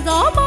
zaman